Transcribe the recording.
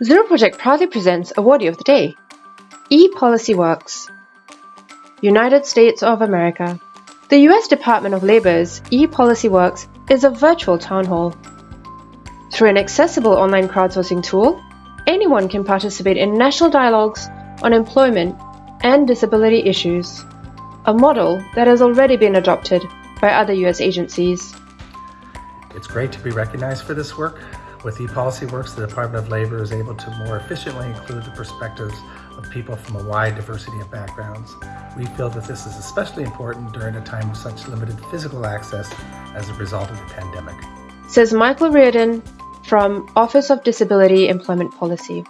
Zero Project proudly presents Awardee of the Day E-Policy Works. United States of America. The US Department of Labor's E-Policy Works is a virtual town hall. Through an accessible online crowdsourcing tool, anyone can participate in national dialogues on employment and disability issues, a model that has already been adopted by other US agencies. It's great to be recognized for this work. With ePolicy Works, the Department of Labor is able to more efficiently include the perspectives of people from a wide diversity of backgrounds. We feel that this is especially important during a time of such limited physical access as a result of the pandemic. Says Michael Reardon from Office of Disability Employment Policy.